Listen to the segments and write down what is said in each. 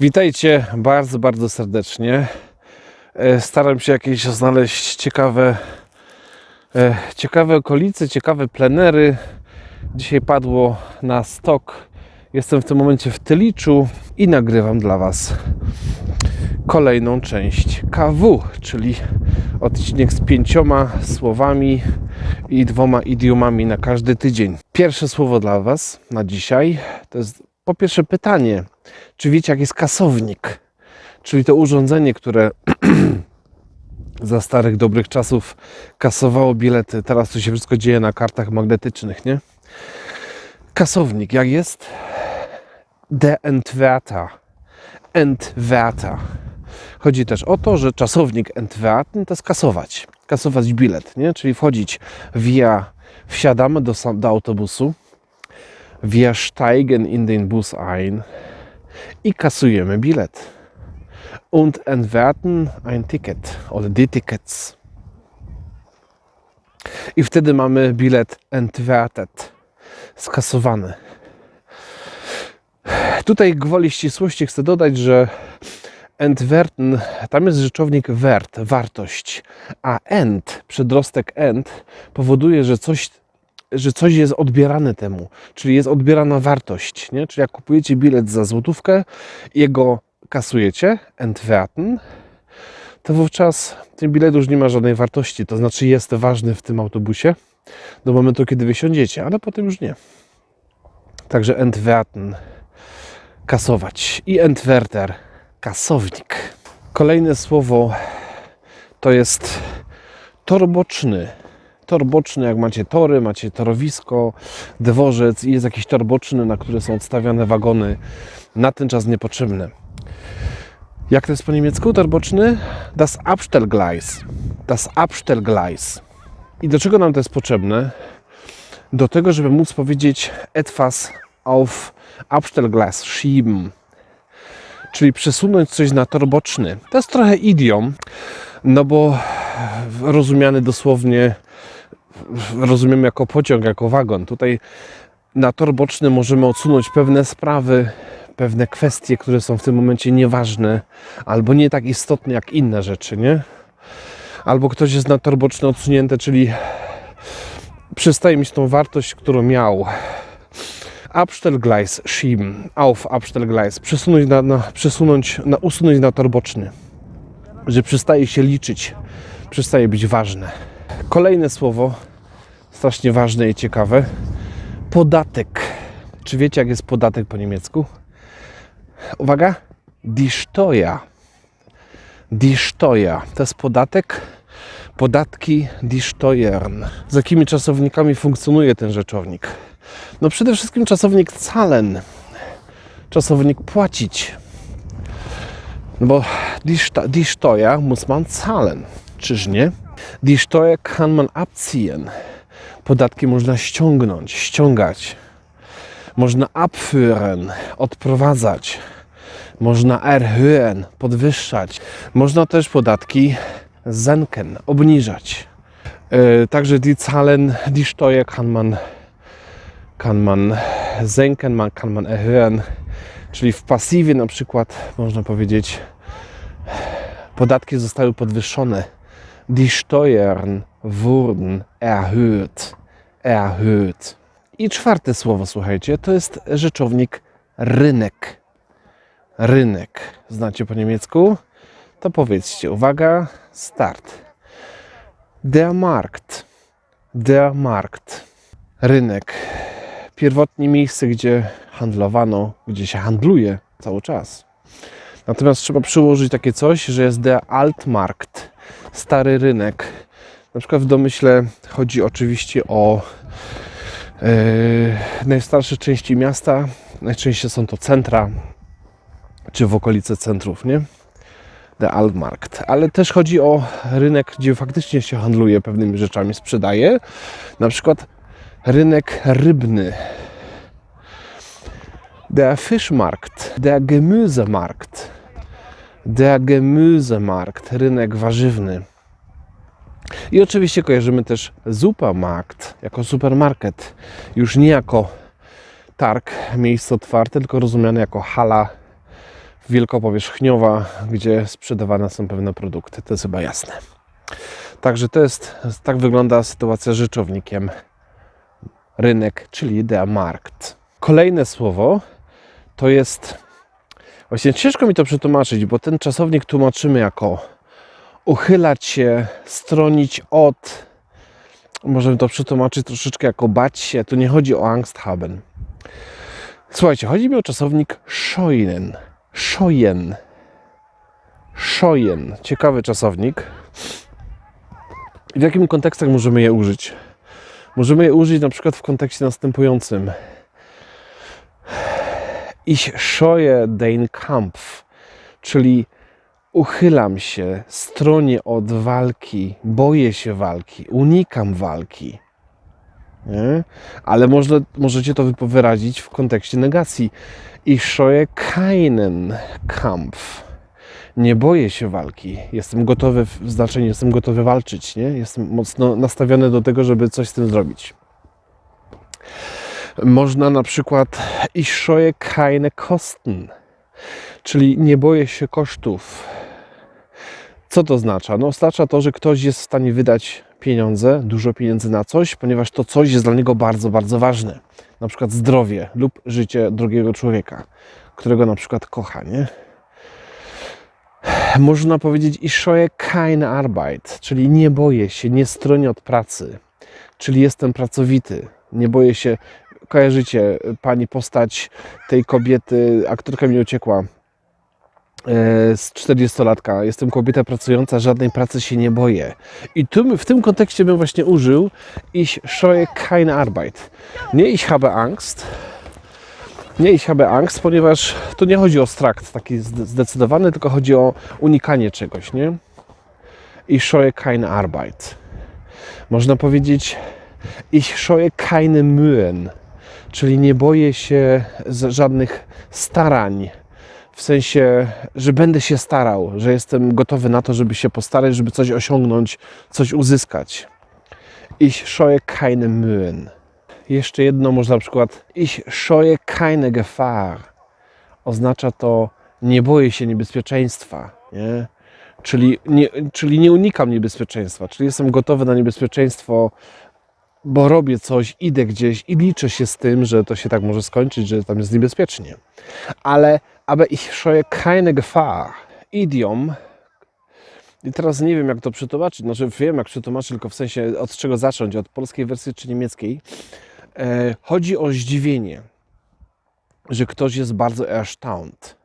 Witajcie bardzo, bardzo serdecznie. E, Staram się jakieś znaleźć ciekawe, e, ciekawe okolice, ciekawe plenery. Dzisiaj padło na stok. Jestem w tym momencie w Tyliczu i nagrywam dla Was kolejną część KW, czyli odcinek z pięcioma słowami i dwoma idiomami na każdy tydzień. Pierwsze słowo dla Was na dzisiaj to jest po pierwsze pytanie, czy wiecie jak jest kasownik? Czyli to urządzenie, które za starych dobrych czasów kasowało bilety. Teraz to się wszystko dzieje na kartach magnetycznych, nie? Kasownik, jak jest? De entwerter. Entwerter. Chodzi też o to, że czasownik entwerten to jest kasować. Bilet, nie? Czyli wchodzić via, wsiadamy do, do autobusu, wir steigen in den Bus ein i kasujemy bilet. Und entwerten ein Ticket oder die Tickets. I wtedy mamy bilet entwertet, skasowany. Tutaj gwoli ścisłości chcę dodać, że entwerten, tam jest rzeczownik wert, wartość, a ent, przedrostek ent powoduje, że coś, że coś jest odbierane temu, czyli jest odbierana wartość, nie? Czyli jak kupujecie bilet za złotówkę jego kasujecie, entwerten, to wówczas ten bilet już nie ma żadnej wartości, to znaczy jest ważny w tym autobusie do momentu, kiedy wysiądziecie, ale potem już nie. Także entwerten, kasować i entwerter, kasownik. Kolejne słowo to jest torboczny. Torboczny, jak macie tory, macie torowisko, dworzec i jest jakiś torboczny, na który są odstawiane wagony na ten czas niepotrzebne. Jak to jest po niemiecku torboczny? Das Abstellgleis. Das Abstellgleis. I do czego nam to jest potrzebne? Do tego, żeby móc powiedzieć etwas auf Abstellgleis schieben. Czyli przesunąć coś na tor boczny. To jest trochę idiom, no bo rozumiany dosłownie rozumiemy jako pociąg, jako wagon. Tutaj na tor boczny możemy odsunąć pewne sprawy, pewne kwestie, które są w tym momencie nieważne albo nie tak istotne jak inne rzeczy, nie? Albo ktoś jest na tor boczny odsunięty, czyli przestaje mieć tą wartość, którą miał. Abstellgleis schieben, auf Abstellgleis, przesunąć na, na, przesunąć na, usunąć na tor boczny, że przestaje się liczyć, przestaje być ważne. Kolejne słowo, strasznie ważne i ciekawe, podatek. Czy wiecie, jak jest podatek po niemiecku? Uwaga, die Steuer. Die Steuer to jest podatek, podatki die Steuern. Z jakimi czasownikami funkcjonuje ten rzeczownik? No przede wszystkim czasownik zahlen, czasownik płacić. No bo die, die Steuer muss man zahlen, czyż nie? Die Steuer kann man abziehen. Podatki można ściągnąć, ściągać. Można abführen, odprowadzać. Można erhöhen, podwyższać. Można też podatki senken, obniżać. Yy, Także die Zahlen, die Steuer kann man kann man senken, man kann man erhöhen. Czyli w pasywie na przykład można powiedzieć podatki zostały podwyższone. Die Steuern wurden erhöht. Erhöht. I czwarte słowo, słuchajcie, to jest rzeczownik rynek. Rynek. Znacie po niemiecku? To powiedzcie, uwaga, start. Der Markt. Der Markt. Rynek pierwotnie miejsce, gdzie handlowano, gdzie się handluje cały czas. Natomiast trzeba przyłożyć takie coś, że jest der Altmarkt, stary rynek. Na przykład w domyśle chodzi oczywiście o e, najstarsze części miasta. Najczęściej są to centra, czy w okolice centrów, nie? Der Altmarkt. Ale też chodzi o rynek, gdzie faktycznie się handluje pewnymi rzeczami, sprzedaje. Na przykład rynek rybny. Der Fischmarkt, der Gemüsemarkt, der Gemüsemarkt, rynek warzywny. I oczywiście kojarzymy też Supermarkt jako supermarket, już nie jako targ, miejsce otwarte, tylko rozumiane jako hala wielkopowierzchniowa, gdzie sprzedawane są pewne produkty. To jest chyba jasne. Także to jest, tak wygląda sytuacja z rzeczownikiem rynek, czyli der Markt. Kolejne słowo to jest, właśnie ciężko mi to przetłumaczyć, bo ten czasownik tłumaczymy jako uchylać się, stronić od, możemy to przetłumaczyć troszeczkę jako bać się, tu nie chodzi o Angst haben. Słuchajcie, chodzi mi o czasownik scheuen. Scheuen. Scheuen. Ciekawy czasownik. W jakim kontekstach możemy je użyć? Możemy je użyć na przykład w kontekście następującym. Ich scheue den Kampf, czyli uchylam się, stronię od walki, boję się walki, unikam walki. Nie? Ale można, możecie to wyrazić w kontekście negacji. Ich scheue keinen Kampf. Nie boję się walki. Jestem gotowy, w znaczeniu jestem gotowy walczyć. Nie? Jestem mocno nastawiony do tego, żeby coś z tym zrobić. Można na przykład ich scheue keine Kosten, czyli nie boję się kosztów. Co to oznacza? No, oznacza to, że ktoś jest w stanie wydać pieniądze, dużo pieniędzy na coś, ponieważ to coś jest dla niego bardzo, bardzo ważne. Na przykład zdrowie lub życie drugiego człowieka, którego na przykład kocha, nie? Można powiedzieć, ich scheue keine Arbeit, czyli nie boję się, nie stronię od pracy, czyli jestem pracowity, nie boję się. Kojarzycie pani postać tej kobiety, aktorka mi uciekła, e, z 40-latka. Jestem kobieta pracująca, żadnej pracy się nie boję. I tu, w tym kontekście bym właśnie użył ich scheue keine Arbeit. Nie ich habe Angst, nie ich habe Angst, ponieważ tu nie chodzi o strakt taki zde- zdecydowany, tylko chodzi o unikanie czegoś, nie? Ich scheue keine Arbeit. Można powiedzieć ich scheue keine Mühen, czyli nie boję się żadnych starań, w sensie, że będę się starał, że jestem gotowy na to, żeby się postarać, żeby coś osiągnąć, coś uzyskać. Ich scheue keine Mühen. Jeszcze jedno, można na przykład ich scheue keine Gefahr. Oznacza to nie boję się niebezpieczeństwa, nie? Czyli, nie, czyli nie unikam niebezpieczeństwa, czyli jestem gotowy na niebezpieczeństwo, bo robię coś, idę gdzieś i liczę się z tym, że to się tak może skończyć, że tam jest niebezpiecznie. Ale aber ich scheue keine Gefahr. Idiom. I teraz nie wiem, jak to przetłumaczyć. Znaczy, wiem, jak przetłumaczyć, tylko w sensie od czego zacząć, od polskiej wersji czy niemieckiej. E, chodzi o zdziwienie, że ktoś jest bardzo erstaunt.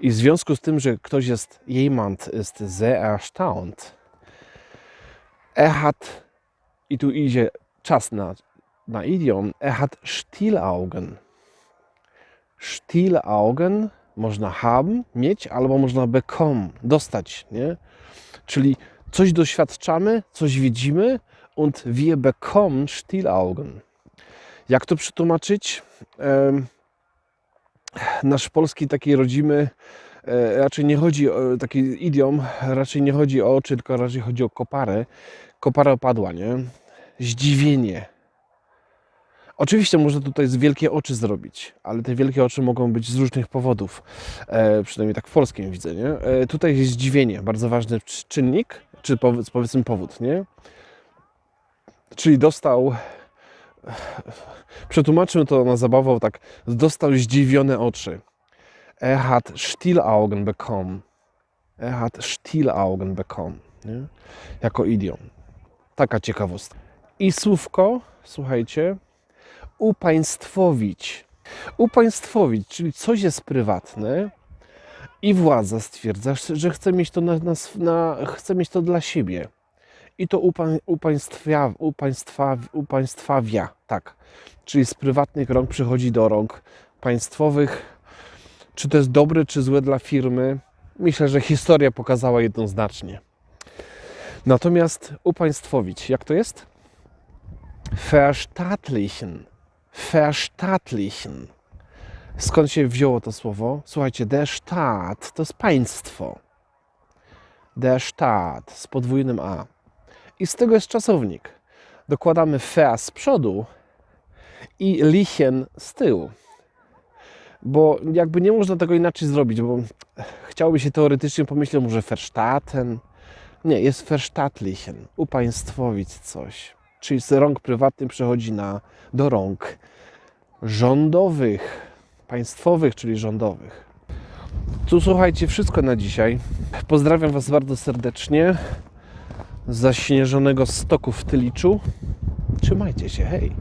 I w związku z tym, że ktoś jest, jemand ist sehr erstaunt, er hat, i tu idzie czas na, na idiom, er hat Stielaugen. Stielaugen można haben, mieć, albo można bekommen, dostać, nie? Czyli coś doświadczamy, coś widzimy und wir bekommen Stielaugen. Jak to przetłumaczyć? Nasz polski taki rodzimy e, raczej nie chodzi o taki idiom, raczej nie chodzi o oczy, tylko raczej chodzi o koparę. Kopara opadła, nie? Zdziwienie. Oczywiście można tutaj z wielkie oczy zrobić, ale te wielkie oczy mogą być z różnych powodów. E, przynajmniej tak w polskim widzę, nie? E, tutaj jest zdziwienie, bardzo ważny cz- czynnik, czy powiedz, powiedzmy powód, nie? Czyli dostał, przetłumaczymy to na zabawę tak, dostał zdziwione oczy. Er hat Stielaugen bekommen. Er hat Stielaugen bekommen. Nie? Jako idiom. Taka ciekawostka. I słówko, słuchajcie, upaństwowić. Upaństwowić, czyli coś jest prywatne i władza stwierdza, że chce mieć to, na, na, na, chce mieć to dla siebie. I to upa, upaństwia, upaństwa, upaństwawia, tak. Czyli z prywatnych rąk przychodzi do rąk państwowych. Czy to jest dobre, czy złe dla firmy? Myślę, że historia pokazała jednoznacznie. Natomiast upaństwowić, jak to jest? Verstaatlichen. Verstaatlichen. Skąd się wzięło to słowo? Słuchajcie, der Staat to jest państwo. Der Staat z podwójnym A. I z tego jest czasownik. Dokładamy ver z przodu i lichen z tyłu. bo jakby nie można tego inaczej zrobić, bo chciałoby się teoretycznie pomyśleć, może Verstatten. Nie, jest Verstaatlichen, upaństwowić coś. Czyli z rąk prywatnych przechodzi na, do rąk rządowych, państwowych, czyli rządowych. Tu słuchajcie, wszystko na dzisiaj. Pozdrawiam Was bardzo serdecznie z zaśnieżonego stoku w Tyliczu. Trzymajcie się, hej!